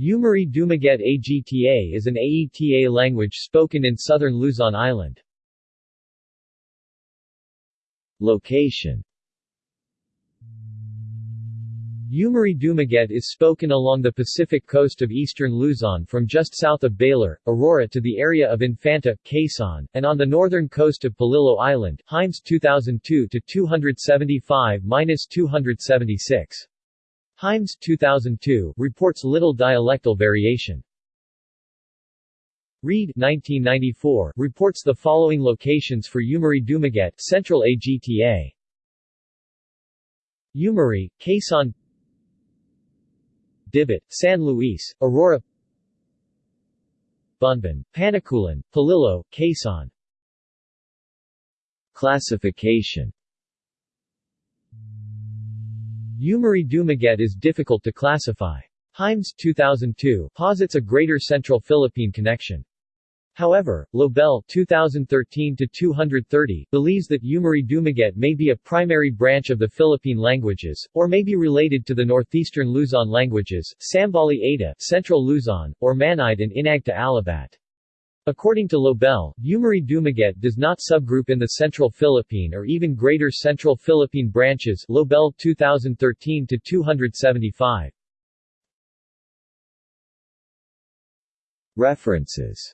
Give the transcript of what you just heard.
Umiray Dumaget Agta is an Aeta language spoken in southern Luzon Island. Location Umiray Dumaget is spoken along the Pacific coast of eastern Luzon from just south of Baler, Aurora to the area of Infanta, Quezon, and on the northern coast of Polillo Island, Himes 2002-275-276. Himes 2002 reports little dialectal variation. Reid 1994 reports the following locations for Umiray Dumaget, Central AGTA. Umari, Quezon Dibit, San Luis, Aurora Bunban, Panikulan, Polillo, Quezon Classification Umiray Dumaget is difficult to classify. Himes 2002 posits a greater central Philippine connection. However, Lobel 2013-230 believes that Umiray Dumaget may be a primary branch of the Philippine languages, or may be related to the northeastern Luzon languages, Sambali Ada Central Luzon, or Manide and Inagta Alabat. According to Lobel, Umiray Dumaget does not subgroup in the Central Philippine or even Greater Central Philippine branches Lobel 2013-275. References